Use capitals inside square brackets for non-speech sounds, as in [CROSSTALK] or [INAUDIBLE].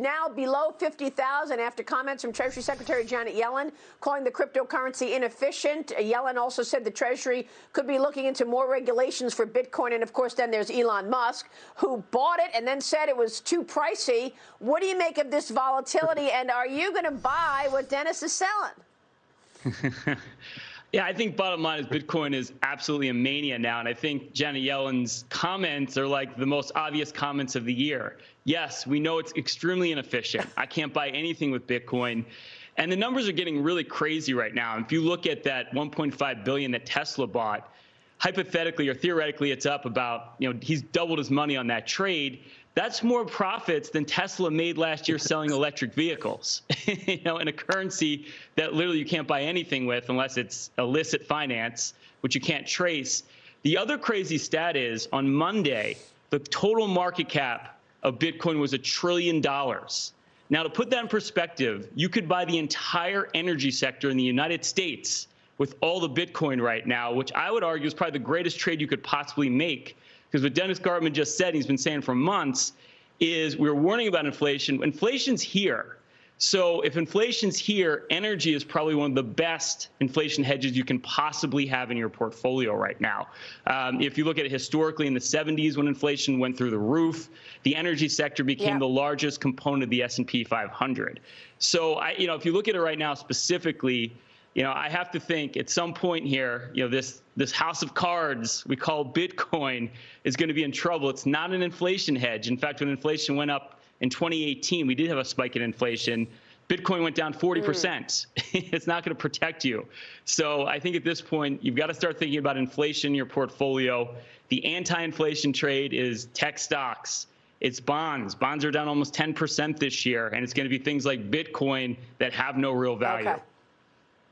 now below 50,000 after comments from Treasury Secretary Janet Yellen calling the cryptocurrency inefficient. Uh, Yellen also said the Treasury could be looking into more regulations for Bitcoin. And of course, then there's Elon Musk, who bought it and then said it was too pricey. What do you make of this volatility? And are you going to buy what Dennis is selling? [LAUGHS] Yeah, I think bottom line is Bitcoin is absolutely a mania now. And I think Janet Yellen's comments are like the most obvious comments of the year. Yes, we know it's extremely inefficient. I can't buy anything with Bitcoin. And the numbers are getting really crazy right now. If you look at that 1.5 billion that Tesla bought, hypothetically or theoretically, it's up about, you know, he's doubled his money on that trade. That's more profits than Tesla made last year selling electric vehicles, [LAUGHS] you know, in a currency that literally you can't buy anything with unless it's illicit finance, which you can't trace. The other crazy stat is on Monday, the total market cap of Bitcoin was a trillion dollars. Now, to put that in perspective, you could buy the entire energy sector in the United States with all the Bitcoin right now, which I would argue is probably the greatest trade you could possibly make. Because what Dennis Gartman just said, he's been saying for months, is we're warning about inflation. Inflation's here. So if inflation's here, energy is probably one of the best inflation hedges you can possibly have in your portfolio right now. Um, if you look at it historically in the 70s when inflation went through the roof, the energy sector became the largest component of the S&P 500. So I, you know, if you look at it right now specifically, you know, I have to think at some point here, you know, this this house of cards we call Bitcoin is going to be in trouble. It's not an inflation hedge. In fact, when inflation went up in 2018, we did have a spike in inflation. Bitcoin went down 40%. Mm. [LAUGHS] it's not going to protect you. So I think at this point, you've got to start thinking about inflation in your portfolio. The anti inflation trade is tech stocks, it's bonds. Bonds are down almost 10% this year, and it's going to be things like Bitcoin that have no real value. Okay.